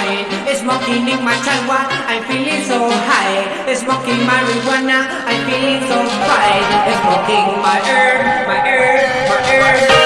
high, I'm. Smoking in my chagua, I'm feeling so high. Smoking marijuana, I'm feeling so fine. Smoking my herb, my herb, my herb.